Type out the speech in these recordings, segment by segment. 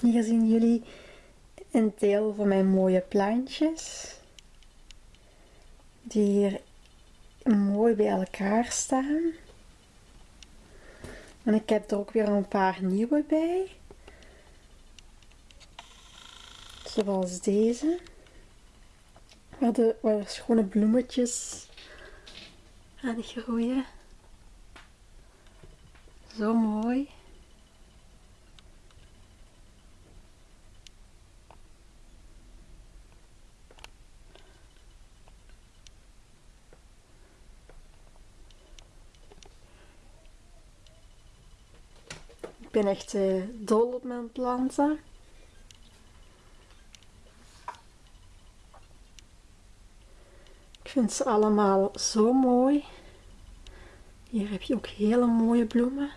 Hier zien jullie een deel van mijn mooie plantjes. Die hier mooi bij elkaar staan. En ik heb er ook weer een paar nieuwe bij. Zoals deze. Waar, de, waar schone bloemetjes aan groeien. Zo mooi. Ik ben echt uh, dol op mijn planten. Ik vind ze allemaal zo mooi. Hier heb je ook hele mooie bloemen.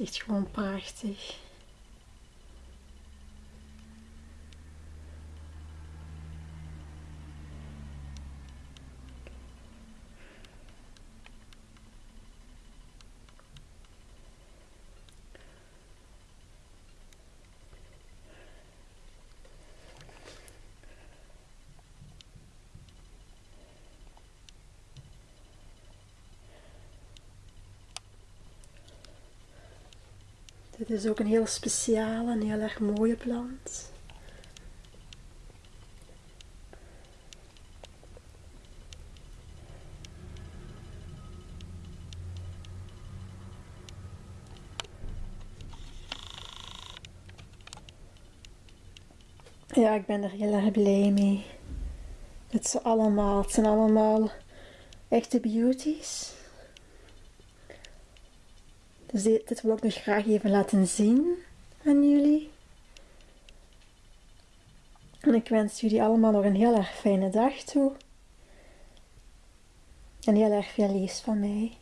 Echt gewoon prachtig. Dit is ook een heel speciale en heel erg mooie plant. Ja, ik ben er heel erg blij mee. Het, zijn allemaal, het zijn allemaal echte beauties. Dus dit, wil ik nog graag even laten zien aan jullie. En ik wens jullie allemaal nog een heel erg fijne dag toe. En heel erg veel liefs van mij.